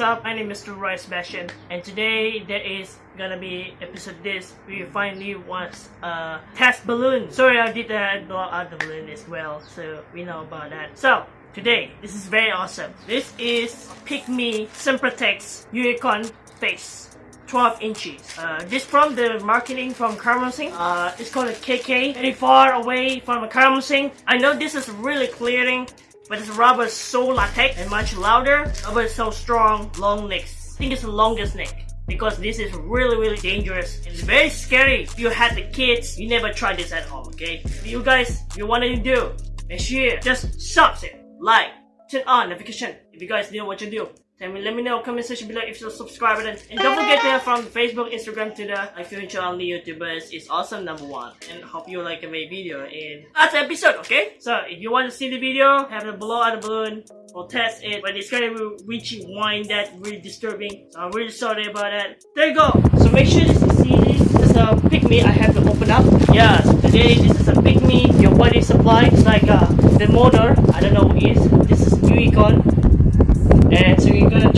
up? My name is Mr. Roy Sebastian and today there is gonna be episode this we finally was a test balloon. Sorry I did uh, blow out the balloon as well so we know about that. So today this is very awesome. This is Pick Me Sempertex Unicorn Face. 12 inches. Uh, this from the marketing from Karamsing. Uh, it's called a KK. Very far away from a Karamsing. I know this is really clearing but this rubber is so latex and much louder. Rubber is so strong, long necks. I think it's the longest neck because this is really really dangerous it's very scary. If you had the kids, you never try this at home, okay? If you guys, you want to do, make sure just subscribe, like, turn on notification if you guys know what to do. Tell me, let me know, comment section below if you're and, and don't forget to from Facebook, Instagram the like future only YouTubers is awesome number one and hope you like my video in last episode, okay? So if you want to see the video, have the blow on the balloon, we'll test it, but it's gonna be reaching wine that really disturbing. So I'm really sorry about that. There you go. So make sure to see this. This is a pick me I have to open up. Yeah, so today this is a pick me, your body supply. It's like uh, the motor, I don't know it is. This is new gonna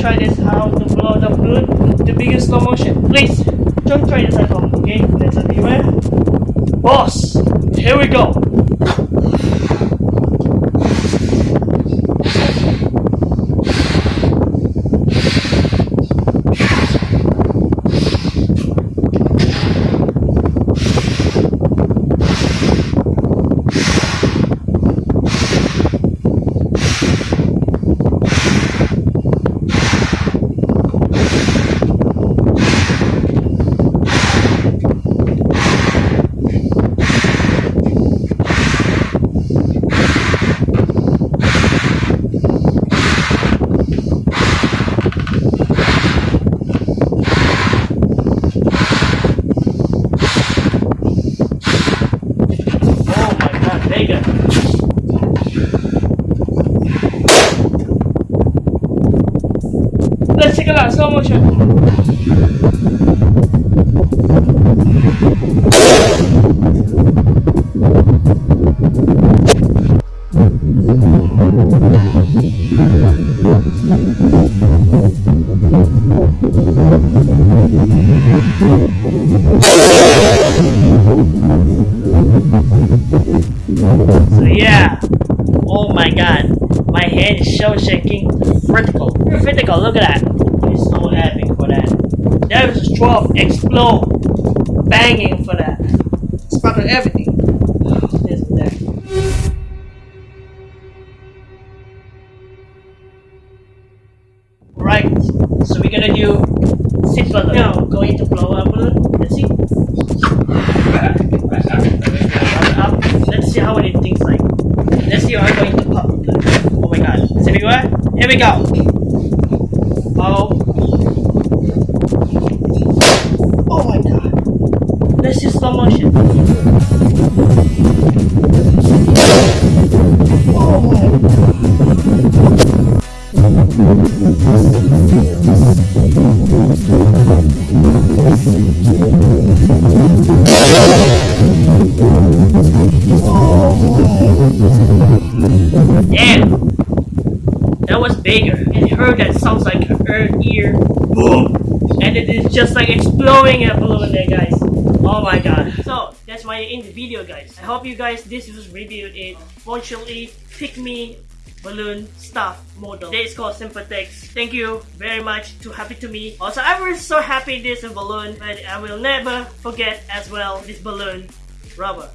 try this how to blow the balloon to begin slow motion. Please don't try this at home, okay? Let's be ready. Boss, here we go. Take slow. So yeah, oh my god, my hand is so shaking, vertical, vertical, look at that. I'm so happy for that. 12 explode, banging for that. Sparkle everything. This and that. Right, so we're gonna do sit balloon. Now, going to blow up balloon. Let's see. Up. Let's see how it thinks like. Let's see how I'm going to pop. Oh my god. Is it everywhere? Here we go. Oh my god. Let's do slow motion. Damn! That was bigger. And heard that sounds like an ear boom! And it is just like exploding a balloon there guys. Oh my god. So that's my in the video guys. I hope you guys this was reviewed it. Fortunately, pick me balloon stuff model. Today is called Sempertex. Thank you very much. Too happy to me. Also, I was so happy this balloon, but I will never forget as well this balloon rubber.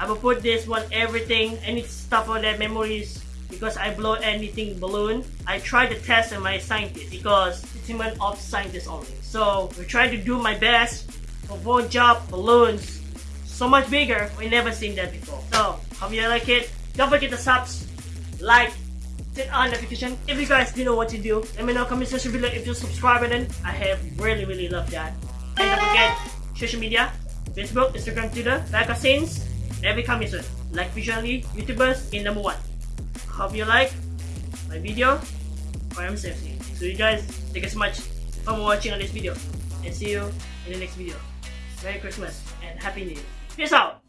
I will put this one everything, any stuff on that memories because I blow anything balloon. I try to test on my scientist because it's human of scientist only. So we try to do my best for one job balloons so much bigger. We never seen that before. So hope you like it. Don't forget to subs, like, turn on notification. If you guys didn't know what to do, let me know comment section below if you're subscribe button. I have really really love that. And don't forget social media, Facebook, Instagram, Twitter, magazines, every coming soon. Like visually YouTubers in number one. Hope you like my video. I am Safety. So you guys, thank you so much for watching on this video. And see you in the next video. Merry Christmas and Happy New Year. Peace out!